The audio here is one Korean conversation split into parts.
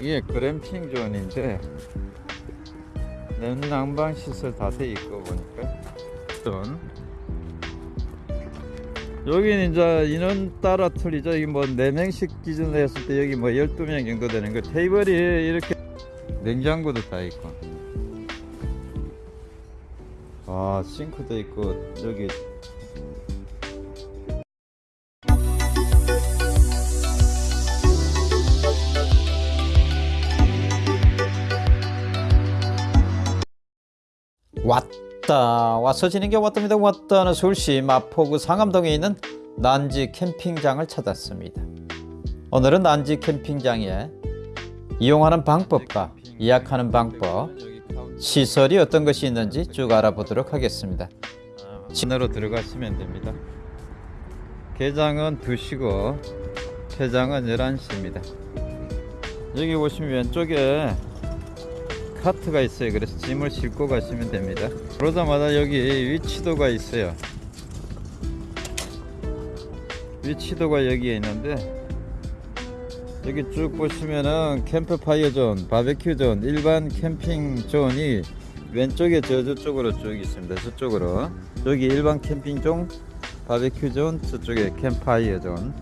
이게 glamping zone인데 냉난방 시설 다 돼 있고 보니까. 존 여기는 이제 인원 따라 틀리죠. 이게 뭐 4명씩 기준으로 했을 때 여기 뭐 12명 정도 되는 거. 테이블이 이렇게 냉장고도 다 있고. 아 sink도 있고 여기 왔다. 와서 지는 게 왔답니다. 왔다는 서울시 마포구 상암동에 있는 난지 캠핑장을 찾았습니다. 오늘은 난지 캠핑장에 이용하는 방법과 예약하는 방법 시설이 어떤 것이 있는지 쭉 알아보도록 하겠습니다. 진으로 들어가시면 됩니다. 개장은 2시고 폐장은 11시입니다. 여기 보시면 왼쪽에 카트가 있어요. 그래서 짐을 싣고 가시면 됩니다. 그러자마자 여기 위치도가 있어요. 위치도가 여기에 있는데 여기 쭉 보시면은 캠프파이어 존, 바베큐 존, 일반 캠핑 zone이 왼쪽에 저 저쪽으로 쭉 있습니다. 저쪽으로. 여기 일반 캠핑 존, 바베큐 존, 저쪽에 캠파이어 존.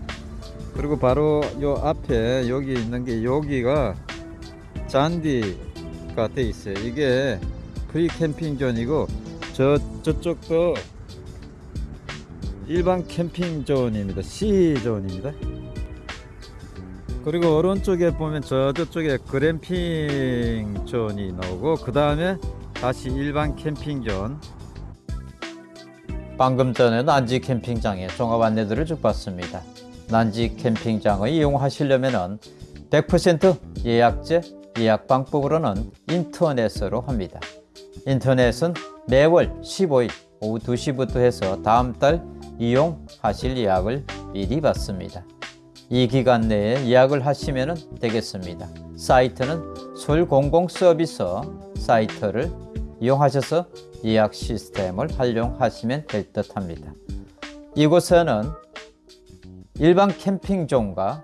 그리고 바로 요 앞에 여기 있는 게 여기가 잔디 가 돼 있어요. 이게 프리 캠핑 존이고 저 저쪽도 일반 캠핑 존입니다. C 존입니다. 그리고 오른쪽에 보면 저 저쪽에 글램핑 존이 나오고 그 다음에 다시 일반 캠핑 존. 방금 전에 난지 캠핑장의 종합 안내들을 쭉 봤습니다. 난지 캠핑장을 이용하시려면 100% 예약제 예약 방법으로는 인터넷으로 합니다. 인터넷은 매월 15일 오후 2시부터 해서 다음 달 이용하실 예약을 미리 받습니다. 이 기간 내에 예약을 하시면 되겠습니다. 사이트는 서울공공서비스 사이트를 이용하셔서 예약 시스템을 활용하시면 될 듯 합니다. 이곳에는 일반 캠핑존과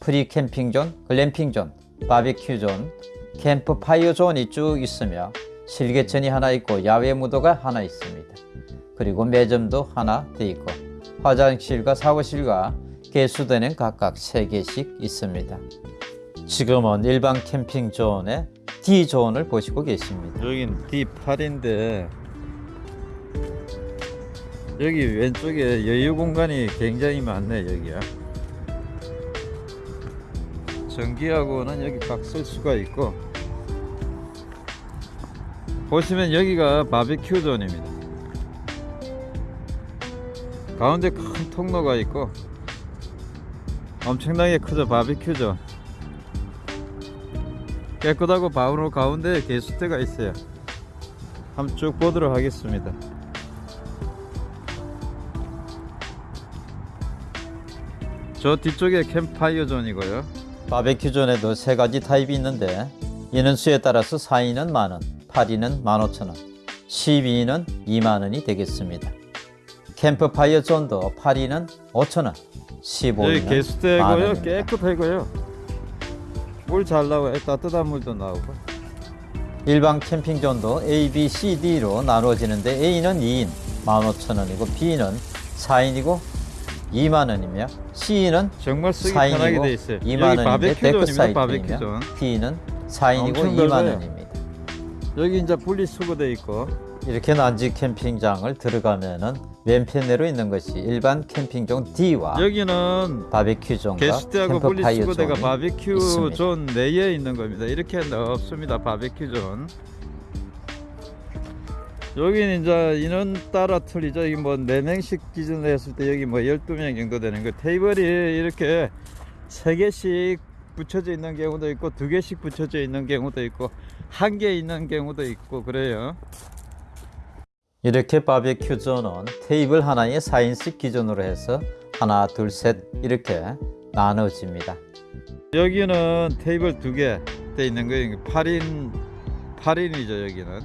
프리 캠핑존, 글램핑존, 바비큐 존, 캠프파이어 존이 쭉 있으며 실개천이 하나 있고 야외 무대가 하나 있습니다. 그리고 매점도 하나 돼 있고 화장실과 샤워실과 개수대는 각각 3개씩 있습니다. 지금은 일반 캠핑 존의 D 존을 보시고 계십니다. 여긴 D8인데 여기 왼쪽에 여유 공간이 굉장히 많네 여기야. 전기하고는 여기 각 쓸 수가 있고 보시면 여기가 바비큐 존입니다. 가운데 큰 통로가 있고 엄청나게 크죠 바비큐 존. 깨끗하고 바로 가운데 개수대가 있어요. 한번 쭉 보도록 하겠습니다. 저 뒤쪽에 캠파이어 존이고요 바베큐 존에도 세 가지 타입이 있는데 이는 수에 따라서 4인은 만원, 8인은 15,000원, 12인은 2만원이 되겠습니다. 캠프파이어 존도 8인은 5,000원, 15인은 개수대고요. 깨끗하고요. 물 잘 나와요. 따뜻한 물도 나오고. 일반 캠핑 존도 A, B, C, D로 나누어지는데 A는 2인 15,000원이고 B는 4인이고 2만 원이며 C는 정말 쓰기 편하게 돼 4인이고 있어요 2만 여기 원인데 바베큐 데크 존입니다 바베큐 사이트이며 존 D는 4인이고 엄청 2만 넓어요. 원입니다. 여기 이제 분리수거돼 있고 이렇게 난지 캠핑장을 들어가면은 왼편으로 있는 것이 일반 캠핑존 D와 여기는 바베큐 존과 게스트하고 분리수거대가 바베큐 있습니다. 존 내에 있는 겁니다 이렇게 없습니다 바베큐 존 여기는 이제 인원 따라 틀리죠. 이게 뭐 4명씩 기준으로 했을 때 여기 뭐 12명 정도 되는 거. 테이블이 이렇게 3개씩 붙여져 있는 경우도 있고 2개씩 붙여져 있는 경우도 있고 한 개 있는 경우도 있고 그래요. 이렇게 바베큐 존은 테이블 하나에 4인씩 기준으로 해서 하나 둘 셋 이렇게 나눠집니다. 여기는 테이블 두 개 돼 있는 거예요. 8인 8인이죠 여기는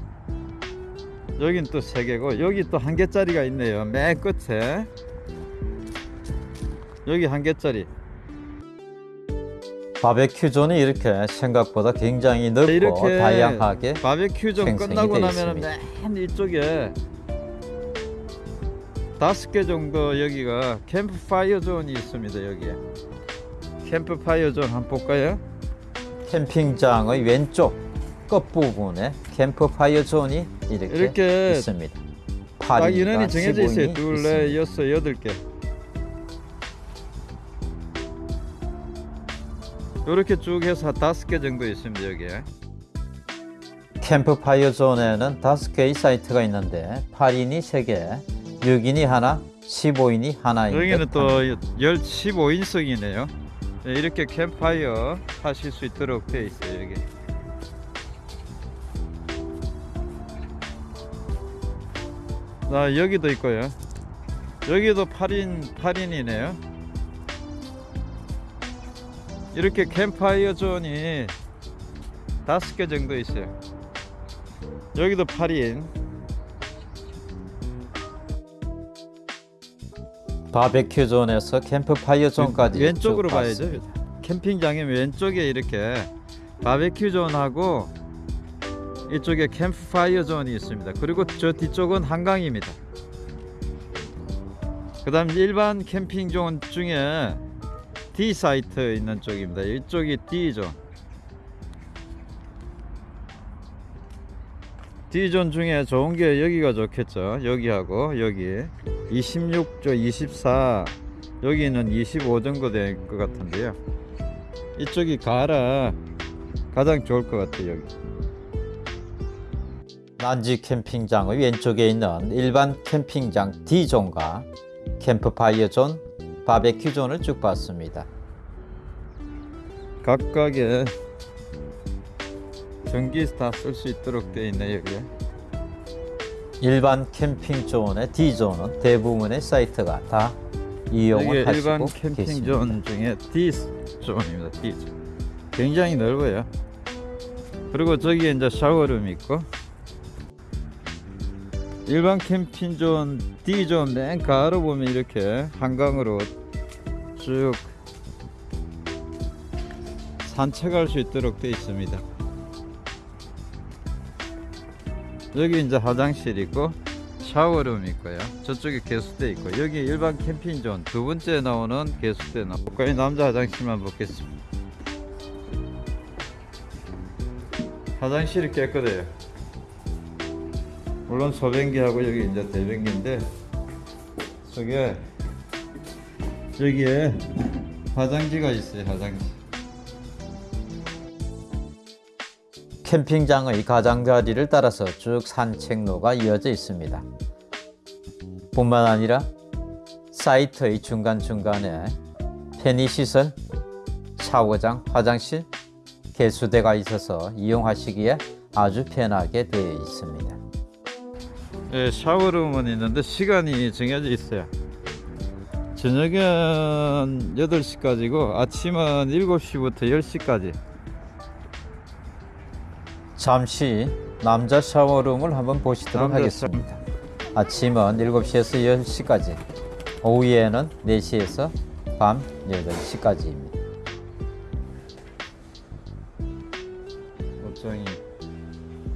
여긴 또 세 개고 여기 또 한 개짜리가 있네요. 맨 끝에. 여기 한 개짜리. 바베큐 존이 이렇게 생각보다 굉장히 넓고 이렇게 다양하게 바베큐 좀 생성이 끝나고 있습니다. 맨 이쪽에 다섯 개 정도 여기가 캠프파이어 존이 있습니다 여기에. 캠프파이어 존 한번 볼까요? 캠핑장의 왼쪽 끝부분에 캠프파이어 존이 이렇게, 이렇게 있습니다. 딱 8인가 인원이 정해져 있어요 15인이 둘. 넷, 여섯, 여덟 개 이렇게 쭉 해서 다섯 개 정도 있습니다 여기에 캠프파이어 존에는 다섯 개의 사이트가 있는데 8인이 3개, 6인이 하나, 15인이 하나인 여기는 듯또 합니다. 1 15인석이네요 이렇게 캠파이어 하실 수 있도록 되어 있어요 여기 나 여기도 있고요. 여기도 8인 8인이네요. 이렇게 캠파이어 존이 다섯 개 정도 있어요. 여기도 8인. 바베큐 존에서 캠프파이어 존까지 왼쪽으로 쭉 봐야죠. 캠핑장에 왼쪽에 이렇게 바베큐 존하고 이쪽에 캠프파이어 존이 있습니다. 그리고 저 뒤쪽은 한강입니다. 그 다음 일반 캠핑 존 중에 D 사이트 있는 쪽입니다. 이쪽이 D 존. D 존 중에 좋은 게 여기가 좋겠죠. 여기하고 여기 26조 24 여기는 25 정도 될 것 같은데요. 이쪽이 가라 가장 좋을 것 같아요. 여기. 난지 캠핑장의 왼쪽에 있는 일반 캠핑장 D존과 캠프파이어 존, 바베큐 존을 쭉 봤습니다. 각각의 전기 다 쓸 수 있도록 되어 있네 여기에. 일반 캠핑 존의 D존은 대부분의 사이트가 다 이용을 하시고 일반 캠핑 계십니다. 존 중에 D 존입니다. D 존. 굉장히 넓어요. 그리고 저기에 이제 샤워룸 있고 일반 캠핑 존 D 존 맨 가로 보면 이렇게 한강으로 쭉 산책할 수 있도록 되어 있습니다. 여기 이제 화장실 있고 샤워룸 있고요. 저쪽에 개수대 있고 여기 일반 캠핑 존 두 번째 나오는 개수대 거기 남자 화장실만 보겠습니다. 화장실이 깨끗해요. 물론 소변기하고 여기 이제 대변기인데 저게 여기에 화장지가 있어요. 화장지. 캠핑장의 가장자리를 따라서 쭉 산책로가 이어져 있습니다. 뿐만 아니라 사이트의 중간중간에 편의시설, 샤워장, 화장실, 개수대가 있어서 이용하시기에 아주 편하게 되어 있습니다. 예, 샤워룸은 있는데 시간이 정해져 있어요. 저녁은 8시까지고 아침은 7시부터 10시까지. 잠시 남자 샤워룸을 한번 보시도록 하겠습니다. 아침은 7시에서 10시까지, 오후에는 4시에서 밤 8시까지입니다. 옷장이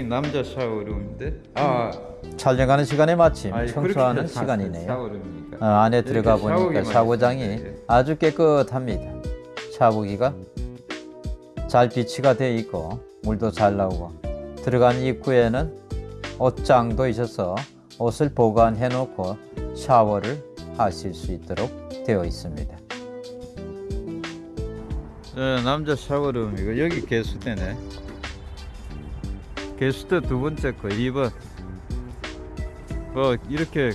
남자 샤워룸인데 아 촬영하는 시간에 마침 아니, 청소하는 시간이네요. 어, 안에 들어가 보니까 샤워장이. 예. 아주 깨끗합니다. 샤워기가 잘 비치가 되어 있고 물도 잘 나오고 들어간 입구에는 옷장도 있어서 옷을 보관해 놓고 샤워를 하실 수 있도록 되어 있습니다. 예, 남자 샤워룸이고 여기 개수대네. 개수대 두 번째 거 2번. 뭐 이렇게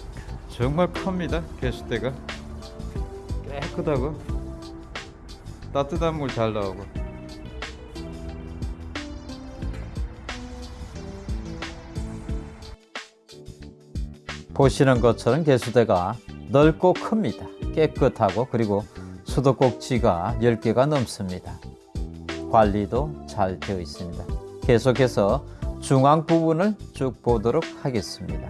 정말 큽니다. 개수대가 깨끗하고 따뜻한 물 잘 나오고. 보시는 것처럼 개수대가 넓고 큽니다. 깨끗하고 그리고 수도꼭지가 10개가 넘습니다. 관리도 잘 되어 있습니다. 계속해서 중앙 부분을 쭉 보도록 하겠습니다.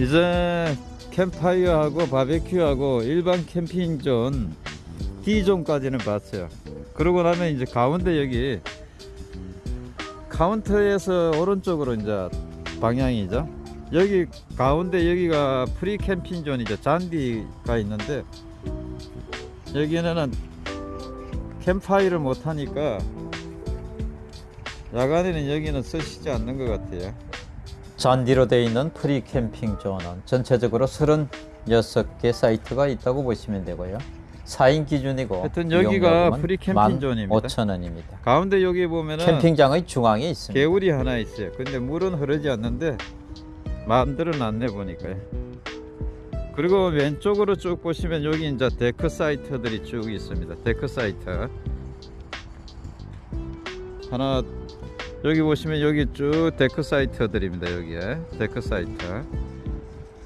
이제 캠파이어하고 바베큐하고 일반 캠핑존 D존까지는 봤어요. 그러고 나면 이제 가운데 여기 카운터에서 오른쪽으로 이제 방향이죠. 여기 가운데 여기가 프리 캠핑 존이죠. 잔디가 있는데 여기는 캠파이어를 못 하니까 야간에는 여기는 쓰시지 않는 것 같아요. 잔디로 되어 있는 프리 캠핑 존은 전체적으로 36개 사이트가 있다고 보시면 되고요. 4인 기준이고 하여튼 여기가 프리 캠핑 존입니다. 15,000원입니다. 가운데 여기 보면은 캠핑장의 중앙에 있습니다. 개울이 하나 있어요. 근데 물은 흐르지 않는데 만들어 놨네 보니까요. 그리고 왼쪽으로 쭉 보시면 여기 이제 데크 사이트들이 쭉 있습니다. 데크 사이트 하나 여기 보시면 여기 쭉 데크 사이트들입니다. 여기에 데크 사이트.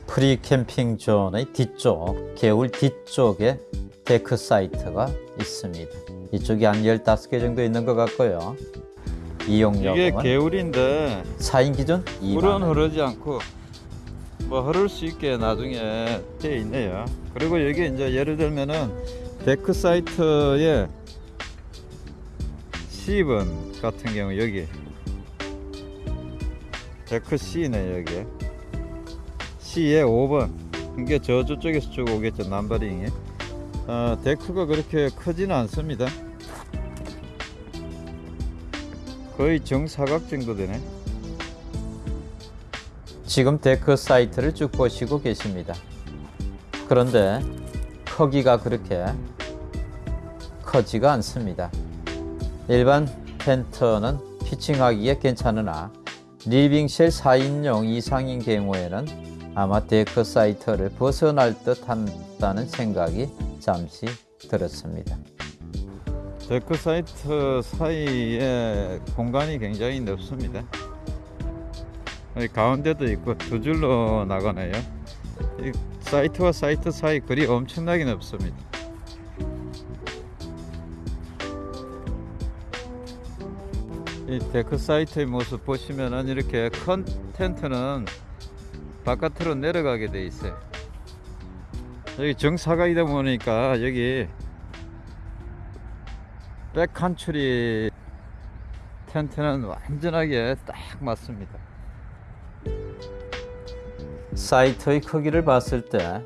프리 캠핑 존의 뒤쪽, 개울 뒤쪽에 데크 사이트가 있습니다. 이쪽이 한 15개 정도 있는 것 같고요. 이게 이용료금은 개울인데 4인 기준 2만 물은 원. 흐르지 않고 뭐 흐를 수 있게 나중에 돼 있네요. 그리고 여기 이제 예를 들면은 데크 사이트에 10번 같은 경우 여기 데크 C네 여기 C에 5번. 이게 저쪽에서 쭉 오겠죠 numbering이. 어, 데크가 그렇게 크지는 않습니다. 거의 정사각 정도 되네. 지금 데크 사이트를 쭉 보시고 계십니다. 그런데 크기가 그렇게 크지가 않습니다. 일반 텐트는 pitching하기에 괜찮으나 living shell 4인용 이상인 경우에는 아마 데크 사이트를 벗어날 듯 한다는 생각이 잠시 들었습니다. 데크 사이트 사이에 공간이 굉장히 넓습니다. 가운데도 있고 두 줄로 나가네요. 이 사이트와 사이트 사이 거리 엄청나게 넓습니다. 이 데크 사이트의 모습 보시면은 이렇게 큰 텐트는 바깥으로 내려가게 돼 있어요. 여기 정사각이다 보니까 여기 백컨트리 텐트는 완전하게 딱 맞습니다. 사이트의 크기를 봤을 때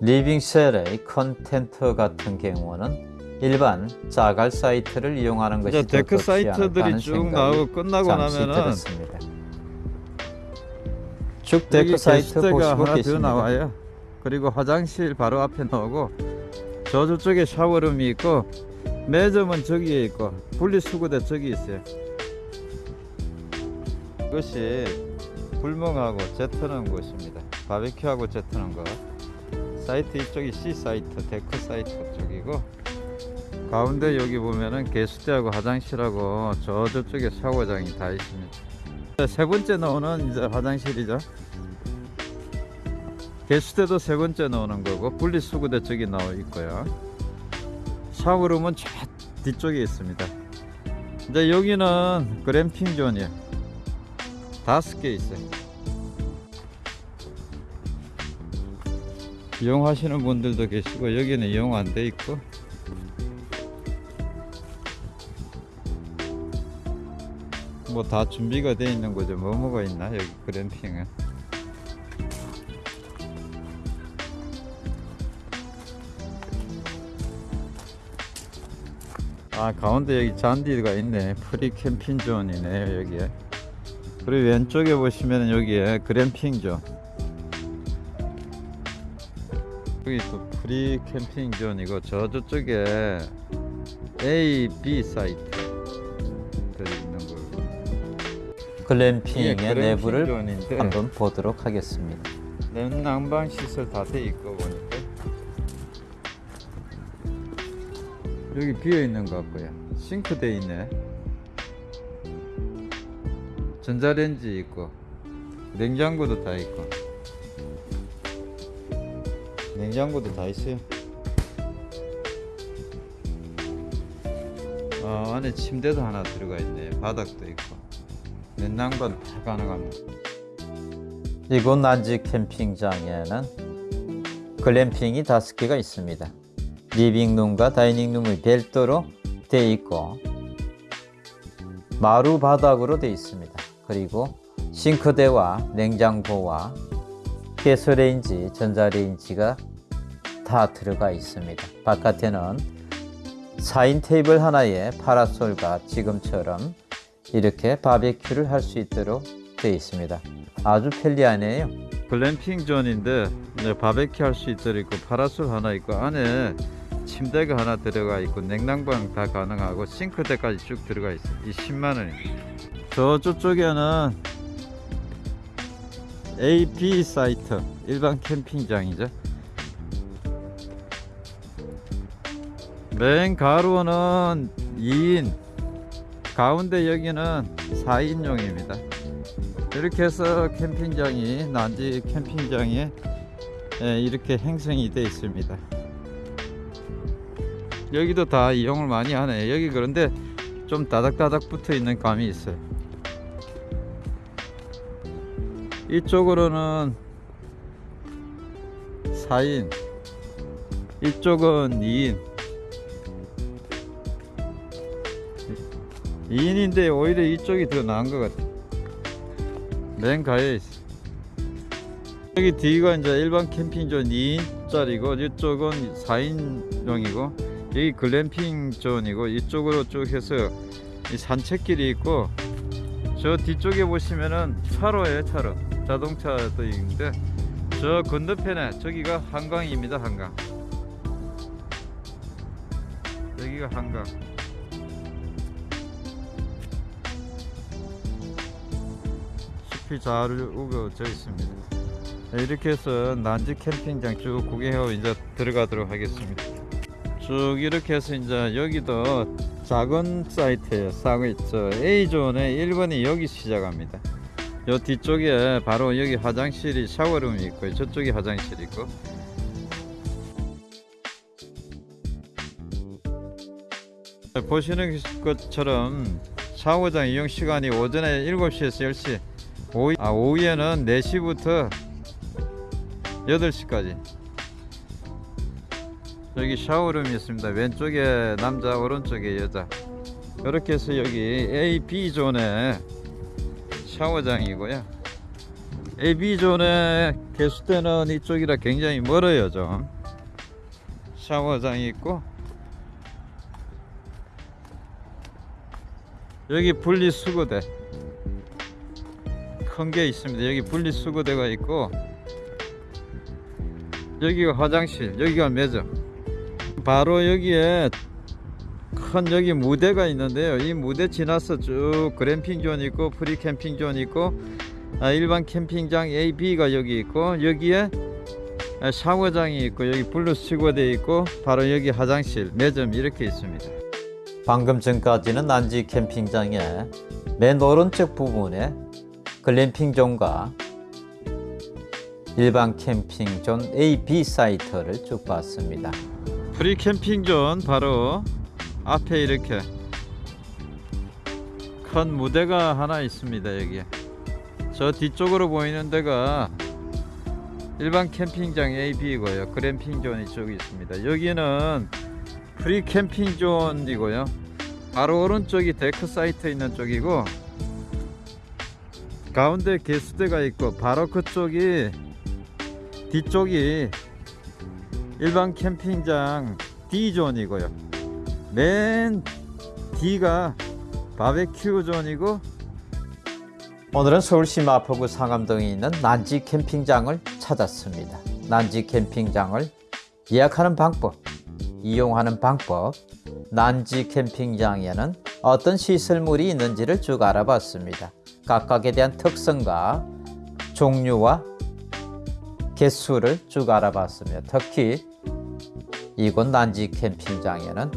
living shell의 큰 텐트 같은 경우는 일반 자갈 사이트를 이용하는 것이 더 데크 사이트들이 쭉 나오고 끝나고 나면은 들었습니다. 쭉 데크 사이트 보시고 계십니다. 나와요. 그리고 화장실 바로 앞에 나오고 저쪽에 샤워룸이 있고 매점은 저기에 있고 분리수거대 저기 있어요. 이것이 불멍하고 재 터는 곳입니다. 바베큐하고 재 터는 거. 사이트 이쪽이 C 사이트, 데크 사이트 쪽이고 가운데 여기 보면은 개수대하고 화장실하고 저 저쪽에 샤워장이 다 있습니다. 세 번째 나오는 이제 화장실이죠. 개수대도 세 번째 나오는 거고 분리수거대 저기 나와 있고요. 샤워룸은 저 뒤쪽에 있습니다. 이제 여기는 그램핑 존이에요. 다섯 개 있어요. 이용하시는 분들도 계시고 여기는 이용 안 돼 있고 뭐 다 준비가 돼 있는 거죠. 뭐 뭐가 있나? 여기 그램핑은. 아 가운데 여기 잔디가 있네. 프리 캠핑 존이네 여기에. 그리고 왼쪽에 보시면 여기에 글램핑 존. 여기 또 프리 캠핑 존이고 저 저쪽에 A, B 사이트 글램핑의 글램핑 내부를 존인데 한번 보도록 하겠습니다. 냉난방 시설 다 돼 있고 보니까. 여기 비어 있는 것 같고요. 싱크 돼 있네. 전자레인지 있고 냉장고도 다 있고. 냉장고도 다 있어요. 어, 안에 침대도 하나 들어가 있네 바닥도 있고 냉난방 다 가능합니다 이곳 난지 캠핑장에는 글램핑이 다섯 개가 있습니다. 리빙룸과 다이닝룸이 별도로 되어 있고 마루 바닥으로 되어 있습니다. 그리고 싱크대와 냉장고와 가스레인지, 전자레인지가 다 들어가 있습니다. 바깥에는 4인 테이블 하나에 파라솔과 지금처럼 이렇게 바베큐를 할 수 있도록 되어 있습니다. 아주 편리하네요. 글램핑 존인데 바베큐 할 수 있도록 있고 파라솔 하나 있고 안에 침대가 하나 들어가 있고 냉난방 다 가능하고 싱크대까지 쭉 들어가 있어. 이 10만 원입니다. 저쪽에는 A, B 사이트 일반 캠핑장이죠. 맨 가로는 2인, 가운데 여기는 4인용입니다. 이렇게 해서 캠핑장이 난지 캠핑장에 예, 이렇게 행성이 되어 있습니다. 여기도 다 이용을 많이 하네. 여기 그런데 좀 다닥다닥 붙어 있는 감이 있어요. 이쪽으로는 4인, 이쪽은 2인. 2인인데 오히려 이쪽이 더 나은 것 같아. 맨 가에 있어. 여기 뒤가 이제 일반 캠핑존 2인짜리고 이쪽은 4인용이고 여기 글램핑 존이고 이쪽으로 쭉 해서 이 산책길이 있고 저 뒤쪽에 보시면은 차로에 차로 자동차도 있는데 저 건너편에 저기가 한강입니다 한강 여기가 한강 숲이 잘 우거져 있습니다. 네, 이렇게 해서 난지 캠핑장 쭉 구경하고 이제 들어가도록 하겠습니다. 쭉 이렇게 해서 이제 여기도 작은 사이트예요 사고 저 A존의 1번이 여기 시작합니다. 요 뒤쪽에 바로 여기 화장실이 샤워룸이 있고 저쪽에 화장실이 있고. 보시는 것처럼 샤워장 이용 시간이 오전에 7시에서 10시 오후, 아, 오후에는 4시부터 8시까지. 여기 샤워룸이 있습니다. 왼쪽에 남자 오른쪽에 여자. 이렇게 해서 여기 A, B존에 샤워장이고요. A, B존의 개수대는 이쪽이라 굉장히 멀어요 좀. 샤워장이 있고. 여기 분리수거대 큰 게 있습니다. 여기 분리수거대가 있고 여기가 화장실 여기가 매점. 바로 여기에 큰 여기 무대가 있는데요. 이 무대 지나서 쭉 글램핑 존 있고 프리 캠핑 존 있고 아, 일반 캠핑장 A, B가 여기 있고 여기에 아, 샤워장이 있고 여기 분리수거대 있고 바로 여기 화장실 매점 이렇게 있습니다. 방금 전까지는 난지 캠핑장의 맨 오른쪽 부분에 글램핑존과 일반 캠핑존 A, B 사이트를 쭉 봤습니다. 프리 캠핑 존 바로 앞에 이렇게 큰 무대가 하나 있습니다 여기에. 저 뒤쪽으로 보이는 데가 일반 캠핑장 A, B고요. 글램핑 존 이쪽에 있습니다. 여기는 프리 캠핑 존이고요. 바로 오른쪽이 데크 사이트 있는 쪽이고 가운데 개수대가 있고 바로 그쪽이 뒤쪽이 일반 캠핑장 D존이고요. 맨 D가 바베큐 존이고 오늘은 서울시 마포구 상암동에 있는 난지 캠핑장을 찾았습니다. 난지 캠핑장을 예약하는 방법, 이용하는 방법, 난지 캠핑장에는 어떤 시설물이 있는지를 쭉 알아봤습니다. 각각에 대한 특성과 종류와 개수를 쭉 알아봤습니다. 특히 이곳 난지 캠핑장에는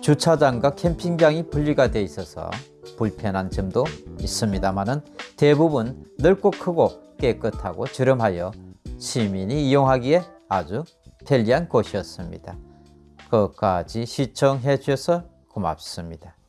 주차장과 캠핑장이 분리가 되어 있어서 불편한 점도 있습니다만은 대부분 넓고 크고 깨끗하고 저렴하여 시민이 이용하기에 아주 편리한 곳이었습니다. 끝까지 시청해 주셔서 고맙습니다.